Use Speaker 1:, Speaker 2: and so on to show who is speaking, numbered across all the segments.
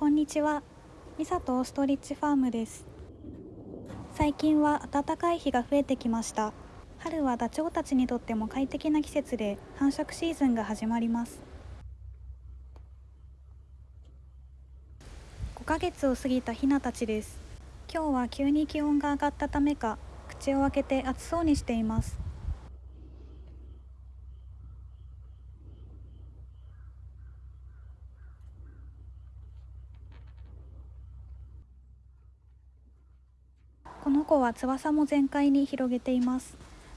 Speaker 1: こんにちは。ミサとオーストリッチファームです。最近は暖かい日が増えてきました。春はダチョウたちにとっても快適な季節で繁殖シーズンが始まります。5ヶ月を過ぎたヒナたちです。今日は急に気温が上がったためか、口を開けて暑そうにしています。この子は翼も全開に広げています。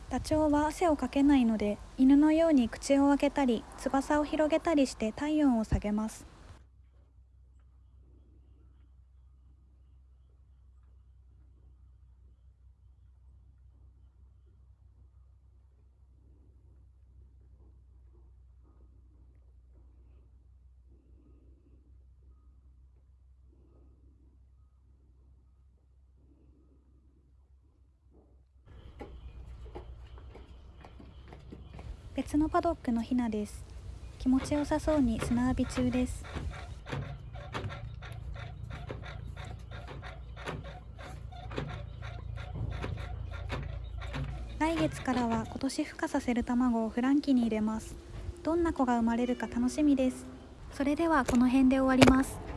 Speaker 1: ダチョウは汗をかけないので犬のように口を開けたり翼を広げたりして体温を下げます。別のパドックのヒナです。気持ちよさそうに砂浴び中です。来月からは今年孵化させる卵をフランキに入れます。どんな子が生まれるか楽しみです。それではこの辺で終わります。